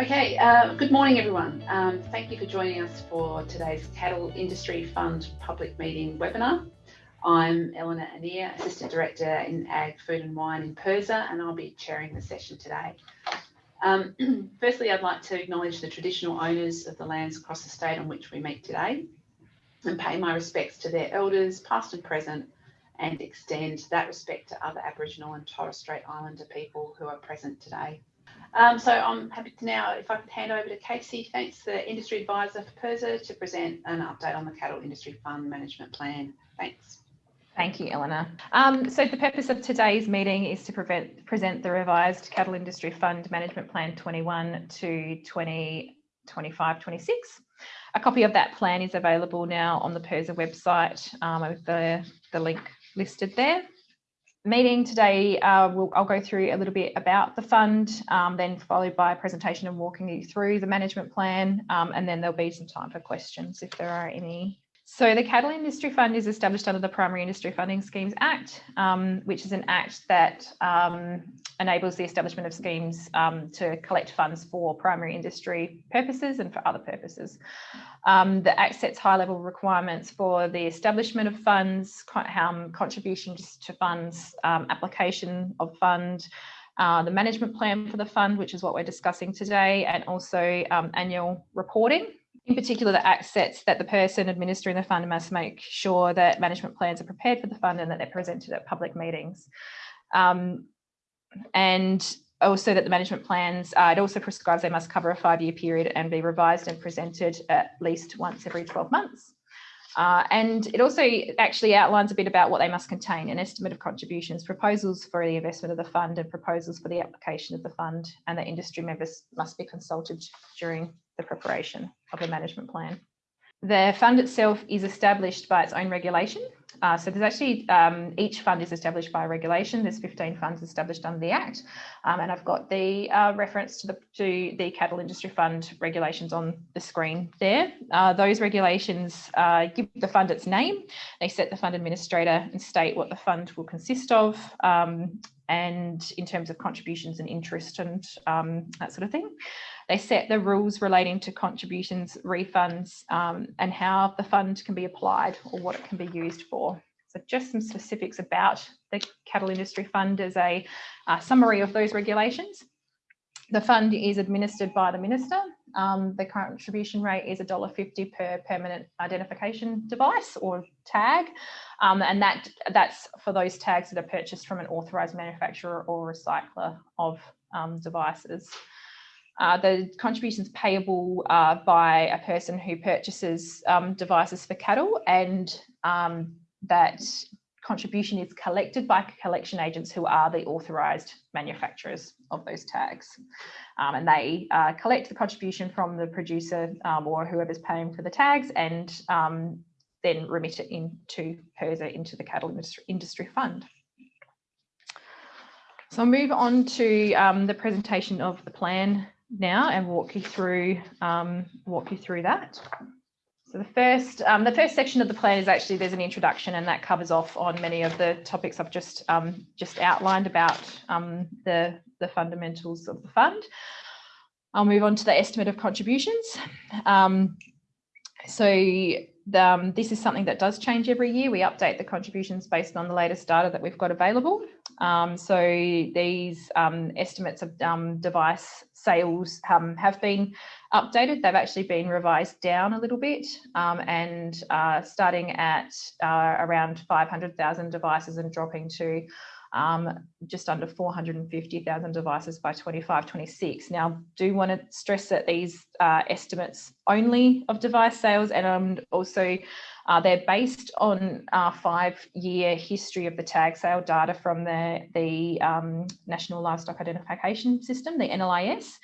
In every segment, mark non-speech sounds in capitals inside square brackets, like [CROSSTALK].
Okay, uh, good morning everyone. Um, thank you for joining us for today's Cattle Industry Fund public meeting webinar. I'm Eleanor Anir, Assistant Director in Ag, Food and Wine in PIRSA, and I'll be chairing the session today. Um, [CLEARS THROAT] firstly, I'd like to acknowledge the traditional owners of the lands across the state on which we meet today and pay my respects to their elders, past and present, and extend that respect to other Aboriginal and Torres Strait Islander people who are present today. Um, so I'm happy to now, if I could hand over to Casey, thanks, the Industry Advisor for PIRSA, to present an update on the Cattle Industry Fund Management Plan. Thanks. Thank you, Eleanor. Um, so the purpose of today's meeting is to prevent, present the revised Cattle Industry Fund Management Plan 21 to 2025-26. A copy of that plan is available now on the PIRSA website um, with the, the link listed there meeting today, uh, we'll, I'll go through a little bit about the fund, um, then followed by a presentation and walking you through the management plan, um, and then there'll be some time for questions if there are any. So the Cattle Industry Fund is established under the Primary Industry Funding Schemes Act, um, which is an act that um, enables the establishment of schemes um, to collect funds for primary industry purposes and for other purposes. Um, the Act sets high level requirements for the establishment of funds, um, contributions to funds, um, application of fund, uh, the management plan for the fund, which is what we're discussing today, and also annual reporting. In particular, the Act sets that the person administering the fund must make sure that management plans are prepared for the fund and that they're presented at public meetings. Um, and also that the management plans, uh, it also prescribes they must cover a five-year period and be revised and presented at least once every 12 months. Uh, and it also actually outlines a bit about what they must contain, an estimate of contributions, proposals for the investment of the fund and proposals for the application of the fund and the industry members must be consulted during the preparation of the management plan. The fund itself is established by its own regulation uh, so there's actually, um, each fund is established by regulation. There's 15 funds established under the Act. Um, and I've got the uh, reference to the, to the Cattle Industry Fund regulations on the screen there. Uh, those regulations uh, give the fund its name. They set the fund administrator and state what the fund will consist of. Um, and in terms of contributions and interest and um, that sort of thing. They set the rules relating to contributions, refunds, um, and how the fund can be applied or what it can be used for. So just some specifics about the Cattle Industry Fund as a uh, summary of those regulations. The fund is administered by the Minister. Um, the contribution rate is $1.50 per permanent identification device or tag. Um, and that that's for those tags that are purchased from an authorised manufacturer or recycler of um, devices. Uh, the contributions payable uh, by a person who purchases um, devices for cattle and um, that contribution is collected by collection agents who are the authorised manufacturers of those tags. Um, and they uh, collect the contribution from the producer um, or whoever's paying for the tags and um, then remit it into PIRSA into the cattle industry, industry fund. So I'll move on to um, the presentation of the plan now and walk you through um, walk you through that. So the first um, the first section of the plan is actually there's an introduction and that covers off on many of the topics I've just um, just outlined about um, the the fundamentals of the fund. I'll move on to the estimate of contributions. Um, so um, this is something that does change every year. We update the contributions based on the latest data that we've got available. Um, so these um, estimates of um, device sales um, have been updated. They've actually been revised down a little bit um, and uh, starting at uh, around 500,000 devices and dropping to um, just under 450,000 devices by 25, 26. Now, do want to stress that these uh, estimates only of device sales and um, also uh, they're based on a five-year history of the tag sale data from the, the um, National Livestock Identification System, the NLIS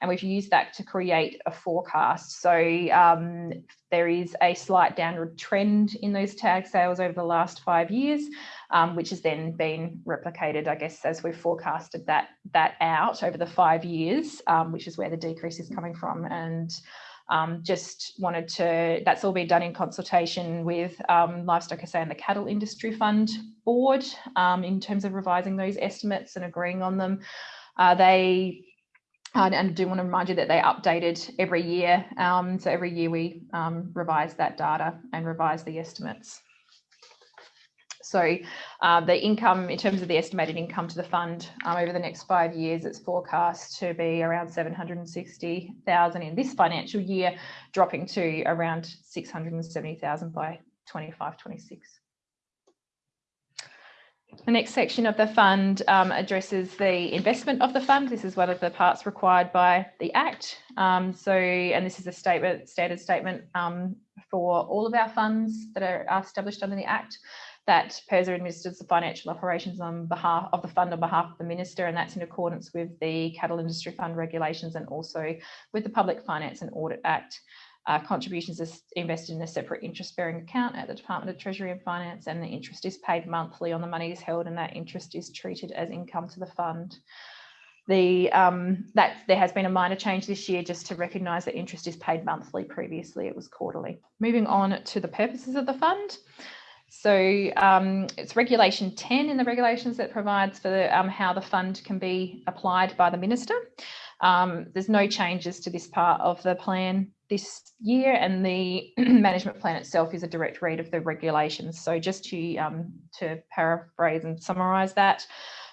and we've used that to create a forecast. So um, there is a slight downward trend in those tag sales over the last five years, um, which has then been replicated, I guess, as we've forecasted that, that out over the five years, um, which is where the decrease is coming from. And um, just wanted to, that's all been done in consultation with um, Livestock SA and the Cattle Industry Fund Board um, in terms of revising those estimates and agreeing on them. Uh, they and I do want to remind you that they're updated every year. Um, so every year we um, revise that data and revise the estimates. So uh, the income, in terms of the estimated income to the fund um, over the next five years, it's forecast to be around 760,000 in this financial year, dropping to around 670,000 by 25, 26. The next section of the fund um, addresses the investment of the fund. This is one of the parts required by the Act. Um, so, and this is a statement, standard statement um, for all of our funds that are established under the Act that PIRSA administers the financial operations on behalf of the fund on behalf of the minister, and that's in accordance with the Cattle Industry Fund regulations and also with the Public Finance and Audit Act. Uh, contributions are invested in a separate interest-bearing account at the Department of Treasury and Finance, and the interest is paid monthly on the money is held, and that interest is treated as income to the fund. The um, that there has been a minor change this year just to recognise that interest is paid monthly. Previously, it was quarterly. Moving on to the purposes of the fund. So um, it's regulation 10 in the regulations that provides for the, um, how the fund can be applied by the minister. Um, there's no changes to this part of the plan this year and the [CLEARS THROAT] management plan itself is a direct read of the regulations. So just to, um, to paraphrase and summarise that,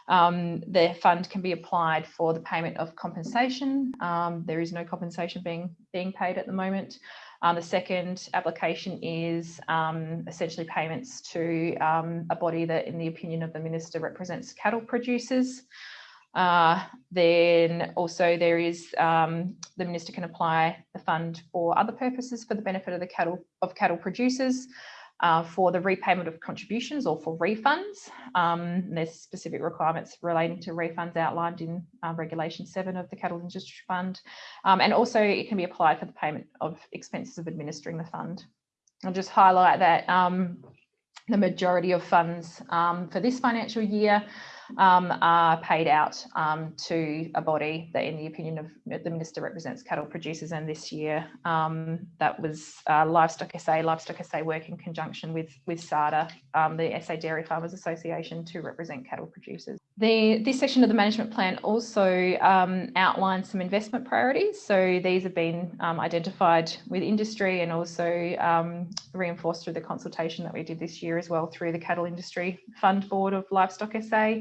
um, the fund can be applied for the payment of compensation. Um, there is no compensation being, being paid at the moment. Um, the second application is um, essentially payments to um, a body that, in the opinion of the minister, represents cattle producers. Uh, then also there is um, the minister can apply the fund for other purposes for the benefit of the cattle of cattle producers uh, for the repayment of contributions or for refunds. Um, there's specific requirements relating to refunds outlined in uh, Regulation 7 of the Cattle Industry Fund. Um, and also it can be applied for the payment of expenses of administering the fund. I'll just highlight that um, the majority of funds um, for this financial year um, are paid out um, to a body that, in the opinion of the minister, represents cattle producers. And this year, um, that was uh, Livestock SA. Livestock SA work in conjunction with with SADA, um, the SA Dairy Farmers Association, to represent cattle producers. The this section of the management plan also um, outlines some investment priorities. So these have been um, identified with industry and also reinforced through the consultation that we did this year as well through the Cattle Industry Fund Board of Livestock SA.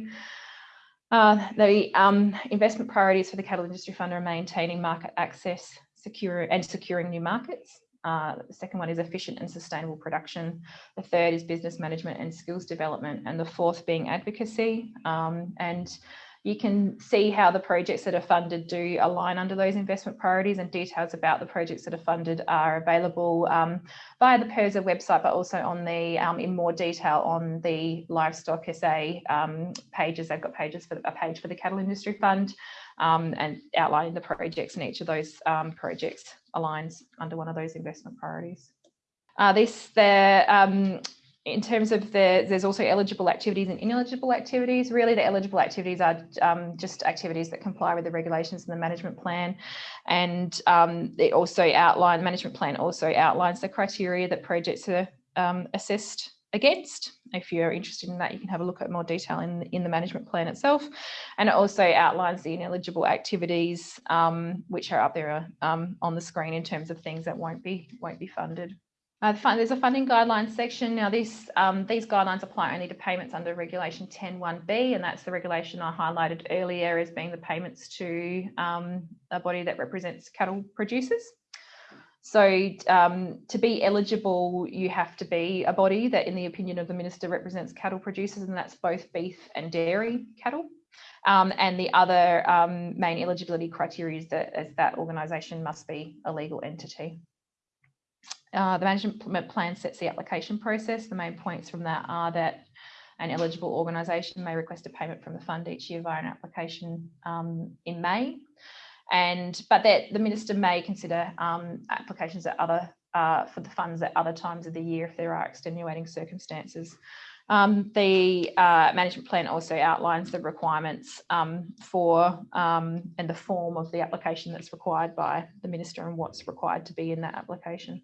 Uh, the um, investment priorities for the cattle industry fund are maintaining market access secure and securing new markets. Uh, the second one is efficient and sustainable production. The third is business management and skills development. And the fourth being advocacy. Um, and you can see how the projects that are funded do align under those investment priorities and details about the projects that are funded are available um, via the PIRSA website, but also on the um, in more detail on the Livestock SA um, pages. They've got pages for a page for the Cattle Industry Fund um, and outlining the projects and each of those um, projects aligns under one of those investment priorities. Uh, this, the um, in terms of the, there's also eligible activities and ineligible activities. Really, the eligible activities are um, just activities that comply with the regulations in the management plan. And um, it also outline, management plan also outlines the criteria that projects are um, assessed against. If you're interested in that, you can have a look at more detail in, in the management plan itself. And it also outlines the ineligible activities, um, which are up there um, on the screen in terms of things that won't be, won't be funded. Uh, there's a funding guidelines section. Now, these, um, these guidelines apply only to payments under Regulation 10.1b, and that's the regulation I highlighted earlier as being the payments to um, a body that represents cattle producers. So um, to be eligible, you have to be a body that, in the opinion of the minister, represents cattle producers, and that's both beef and dairy cattle. Um, and the other um, main eligibility criteria is that that organisation must be a legal entity. Uh, the management plan sets the application process. The main points from that are that an eligible organisation may request a payment from the fund each year via an application um, in May. And but that the minister may consider um, applications at other uh, for the funds at other times of the year if there are extenuating circumstances. Um, the uh, management plan also outlines the requirements um, for um, and the form of the application that's required by the minister and what's required to be in that application.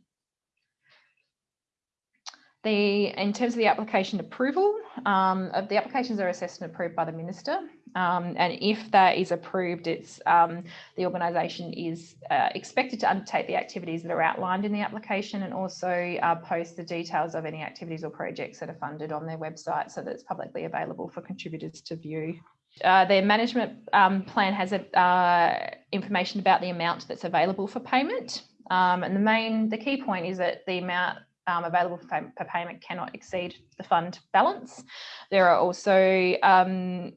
The, in terms of the application approval, um, the applications are assessed and approved by the minister. Um, and if that is approved, it's um, the organisation is uh, expected to undertake the activities that are outlined in the application and also uh, post the details of any activities or projects that are funded on their website so that it's publicly available for contributors to view. Uh, their management um, plan has uh, information about the amount that's available for payment. Um, and the main, the key point is that the amount um, available for, payment cannot exceed the fund balance. There are also, um,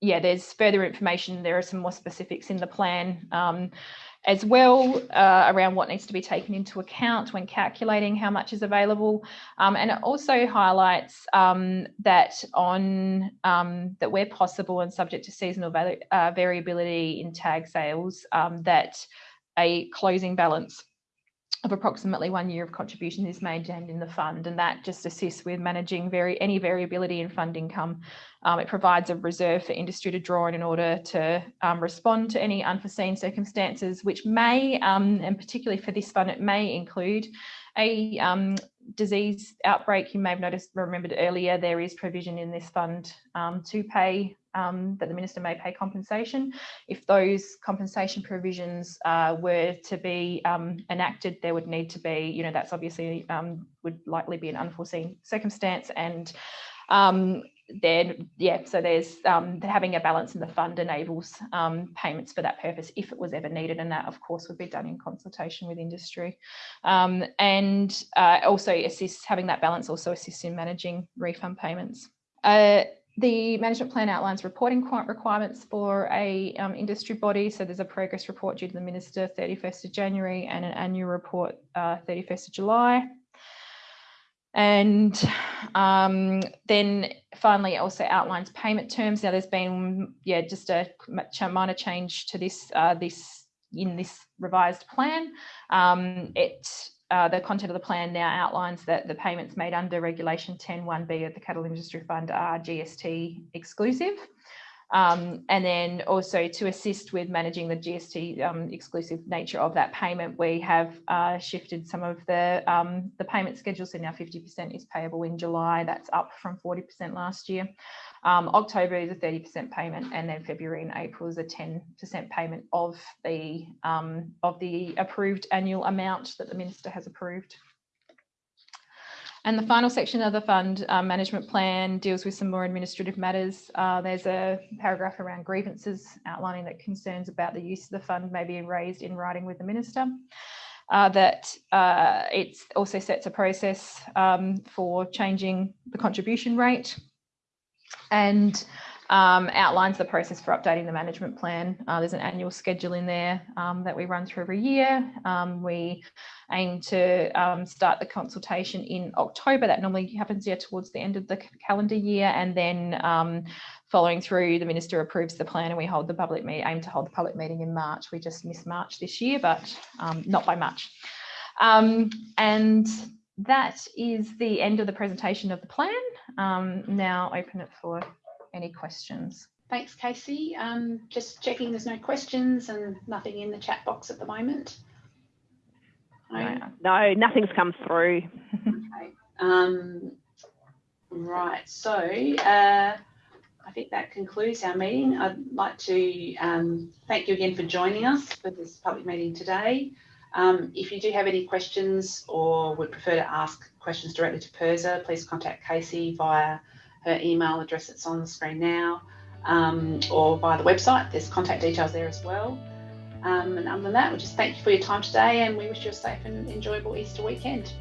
yeah, there's further information. There are some more specifics in the plan um, as well uh, around what needs to be taken into account when calculating how much is available. Um, and it also highlights um, that on um, that where possible and subject to seasonal uh, variability in tag sales, that a closing balance of approximately one year of contribution is maintained in the fund and that just assists with managing very any variability in fund income. Um, it provides a reserve for industry to draw in in order to um, respond to any unforeseen circumstances which may, um, and particularly for this fund, it may include a um, disease outbreak. You may have noticed, remembered earlier, there is provision in this fund um, to pay um, that the minister may pay compensation. If those compensation provisions uh, were to be um, enacted, there would need to be, you know, that's obviously um, would likely be an unforeseen circumstance and um, then yeah so there's um, having a balance in the fund enables um, payments for that purpose if it was ever needed and that of course would be done in consultation with industry and uh, also assists having that balance also assists in managing refund payments uh, the management plan outlines reporting requirements for a um, industry body. So there's a progress report due to the minister 31st of January and an annual report uh, 31st of July. And um, then finally, it also outlines payment terms. Now, there's been yeah just a minor change to this uh, this in this revised plan. Um, it uh, the content of the plan now outlines that the payments made under Regulation 10.1b of the Cattle Industry Fund are GST exclusive. Um, and then also to assist with managing the GST um, exclusive nature of that payment, we have uh, shifted some of the, um, the payment schedule. So now 50% is payable in July. That's up from 40% last year. Um, October is a 30% payment, and then February and April is a 10% payment of the um, of the approved annual amount that the minister has approved. And the final section of the fund uh, management plan deals with some more administrative matters. Uh, there's a paragraph around grievances outlining that concerns about the use of the fund may be raised in writing with the minister. Uh, that uh, it also sets a process um, for changing the contribution rate and um, outlines the process for updating the management plan. Uh, there's an annual schedule in there um, that we run through every year. Um, we aim to um, start the consultation in October. That normally happens here towards the end of the calendar year. And then um, following through, the minister approves the plan and we hold the public meeting, aim to hold the public meeting in March. We just missed March this year, but um, not by much. and that is the end of the presentation of the plan. Now open it for any questions? Thanks, Casey. Um, just checking there's no questions and nothing in the chat box at the moment. No, no nothing's come through. okay. Um, right, so uh, I think that concludes our meeting. I'd like to um, thank you again for joining us for this public meeting today. Um, if you do have any questions or would prefer to ask questions directly to PIRSA, please contact Casey via her email address that's on the screen now, um, or via the website. There's contact details there as well. Um, and other than that, we just thank you for your time today and we wish you a safe and enjoyable Easter weekend.